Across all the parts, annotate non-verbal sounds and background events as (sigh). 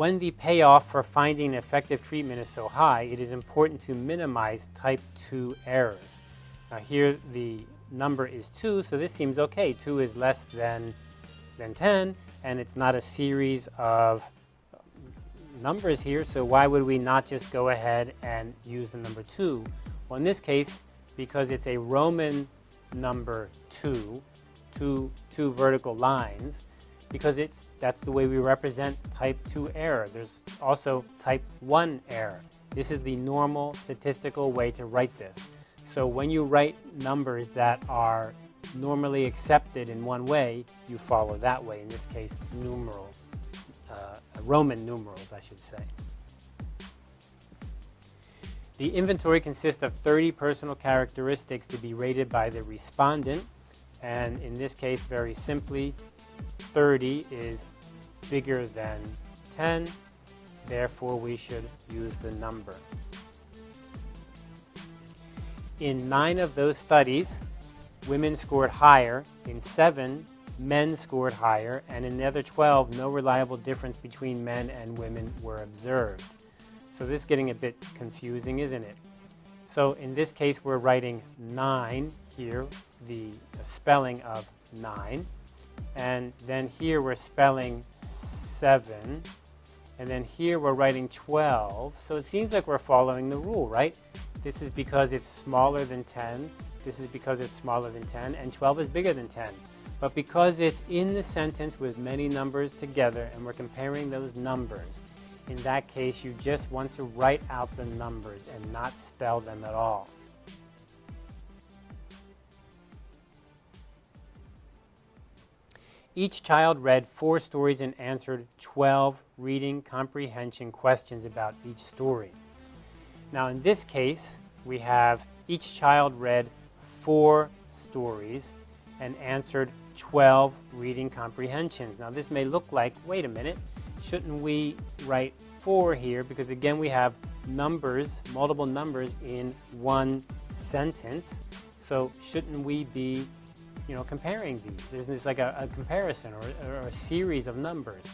when the payoff for finding effective treatment is so high, it is important to minimize type 2 errors. Now here the number is 2, so this seems okay. 2 is less than, than 10, and it's not a series of numbers here, so why would we not just go ahead and use the number 2? Well, in this case, because it's a Roman number 2, two, two vertical lines, because it's that's the way we represent type 2 error. There's also type 1 error. This is the normal statistical way to write this. So when you write numbers that are normally accepted in one way, you follow that way, in this case numerals, uh, Roman numerals I should say. The inventory consists of 30 personal characteristics to be rated by the respondent and in this case very simply 30 is bigger than 10, therefore we should use the number. In nine of those studies, women scored higher. In seven, men scored higher. And in the other 12, no reliable difference between men and women were observed. So this is getting a bit confusing, isn't it? So in this case, we're writing 9 here, the, spelling of 9. And then here we're spelling 7. And then here we're writing 12. So it seems like we're following the rule, right? This is because it's smaller than 10. This is because it's smaller than 10. And 12 is bigger than 10. But because it's in the sentence with many numbers together and we're comparing those numbers, in that case you just want to write out the numbers and not spell them at all. Each child read four stories and answered 12 reading comprehension questions about each story. Now in this case, we have each child read four stories and answered 12 reading comprehensions. Now this may look like, wait a minute, shouldn't we write four here? Because again, we have numbers, multiple numbers in one sentence. So shouldn't we be you know, comparing these? Isn't this like a, a comparison or, or a series of numbers?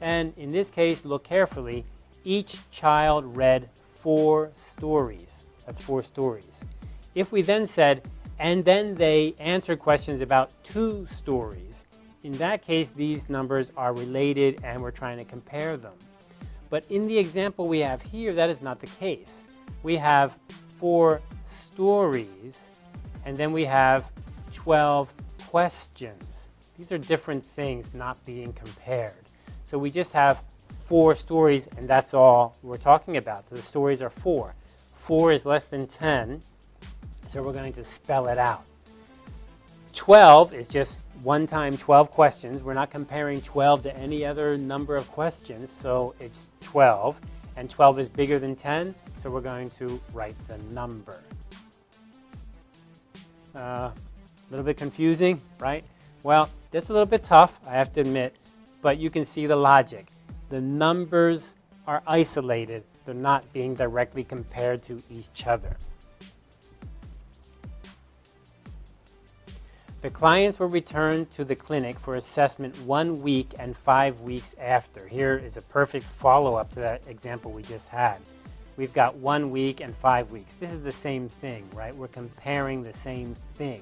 And in this case, look carefully. Each child read four stories. That's four stories. If we then said, and then they answered questions about two stories, in that case, these numbers are related and we're trying to compare them. But in the example we have here, that is not the case. We have four stories, and then we have 12 questions. These are different things not being compared. So we just have four stories and that's all we're talking about. So the stories are four. Four is less than 10, so we're going to spell it out. 12 is just one time 12 questions. We're not comparing 12 to any other number of questions, so it's 12. And 12 is bigger than 10, so we're going to write the number. Uh, little bit confusing, right? Well, that's a little bit tough, I have to admit, but you can see the logic. The numbers are isolated. They're not being directly compared to each other. The clients were returned to the clinic for assessment one week and five weeks after. Here is a perfect follow-up to that example we just had. We've got one week and five weeks. This is the same thing, right? We're comparing the same thing.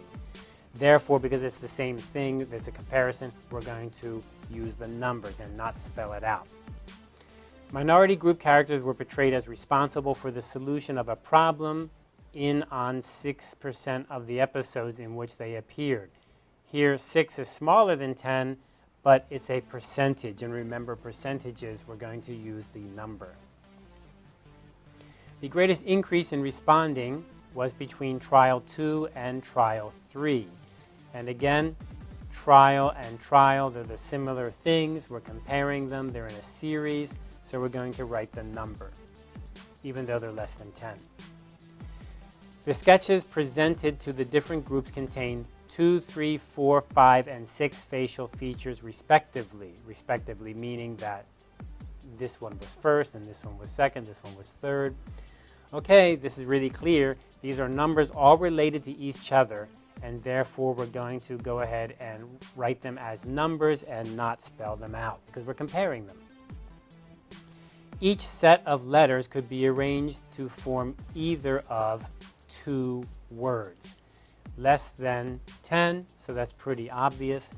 Therefore, because it's the same thing, there's a comparison, we're going to use the numbers and not spell it out. Minority group characters were portrayed as responsible for the solution of a problem in on 6% of the episodes in which they appeared. Here, 6 is smaller than 10, but it's a percentage. And remember, percentages, we're going to use the number. The greatest increase in responding was between trial 2 and trial 3. And again, trial and trial, they're the similar things. We're comparing them. They're in a series. So we're going to write the number, even though they're less than 10. The sketches presented to the different groups contain 2, 3, 4, 5, and 6 facial features respectively. Respectively meaning that this one was first, and this one was second, this one was third. Okay, this is really clear. These are numbers all related to each other, and therefore we're going to go ahead and write them as numbers and not spell them out because we're comparing them. each set of letters could be arranged to form either of two words. Less than 10, so that's pretty obvious.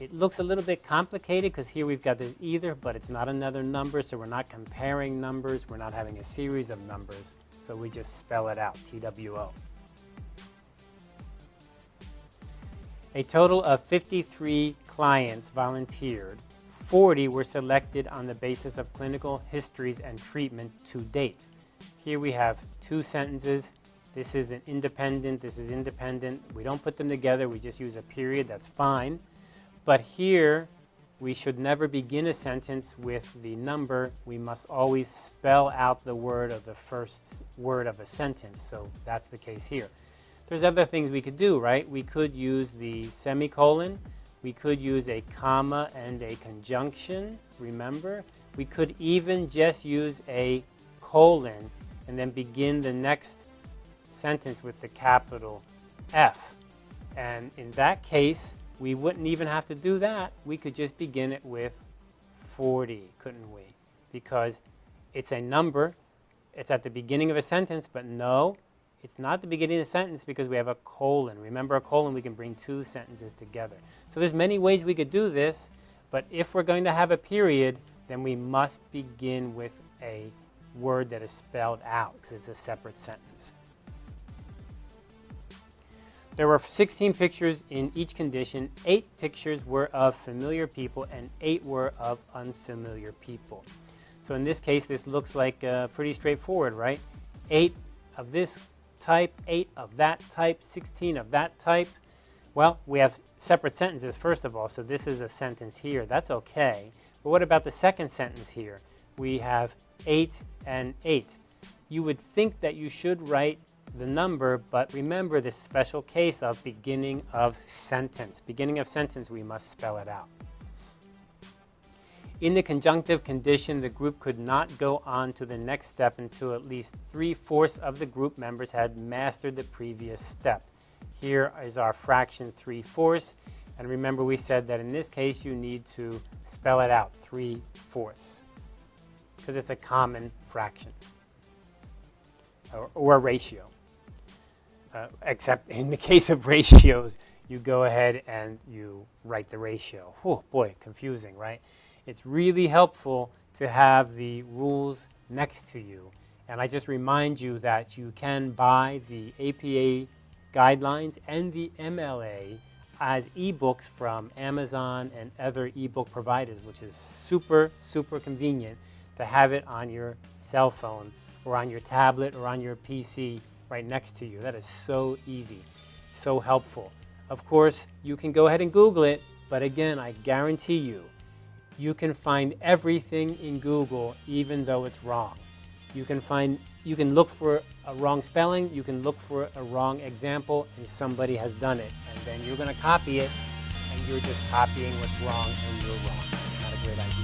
It looks a little bit complicated because here we've got this either, but it's not another number, so we're not comparing numbers. We're not having a series of numbers, so we just spell it out, TWO. A total of 53 clients volunteered. 40 were selected on the basis of clinical histories and treatment to date. Here we have two sentences. This is an independent, this is independent. We don't put them together, we just use a period, that's fine. But here, we should never begin a sentence with the number. We must always spell out the word of the first word of a sentence. So that's the case here. There's other things we could do, right? We could use the semicolon. We could use a comma and a conjunction, remember? We could even just use a colon and then begin the next sentence with the capital F. And in that case, we wouldn't even have to do that. We could just begin it with 40, couldn't we? Because it's a number. It's at the beginning of a sentence, but no, it's not the beginning of a sentence because we have a colon. Remember a colon, we can bring two sentences together. So there's many ways we could do this, but if we're going to have a period, then we must begin with a word that is spelled out because it's a separate sentence. There were 16 pictures in each condition. Eight pictures were of familiar people and eight were of unfamiliar people. So in this case, this looks like uh, pretty straightforward, right? Eight of this type, 8 of that type, 16 of that type. Well, we have separate sentences first of all, so this is a sentence here. That's okay. But what about the second sentence here? We have 8 and 8. You would think that you should write the number, but remember this special case of beginning of sentence. Beginning of sentence, we must spell it out. In the conjunctive condition, the group could not go on to the next step until at least three-fourths of the group members had mastered the previous step. Here is our fraction three-fourths. And remember we said that in this case you need to spell it out, three-fourths, because it's a common fraction or, or a ratio. Uh, except in the (laughs) case of ratios, you go ahead and you write the ratio. Oh boy, confusing, right? it's really helpful to have the rules next to you. And I just remind you that you can buy the APA guidelines and the MLA as ebooks from Amazon and other ebook providers, which is super, super convenient to have it on your cell phone or on your tablet or on your PC right next to you. That is so easy, so helpful. Of course, you can go ahead and Google it, but again, I guarantee you, you can find everything in Google even though it's wrong. You can find, you can look for a wrong spelling, you can look for a wrong example, and somebody has done it. And then you're going to copy it, and you're just copying what's wrong, and you're wrong. Not a great idea.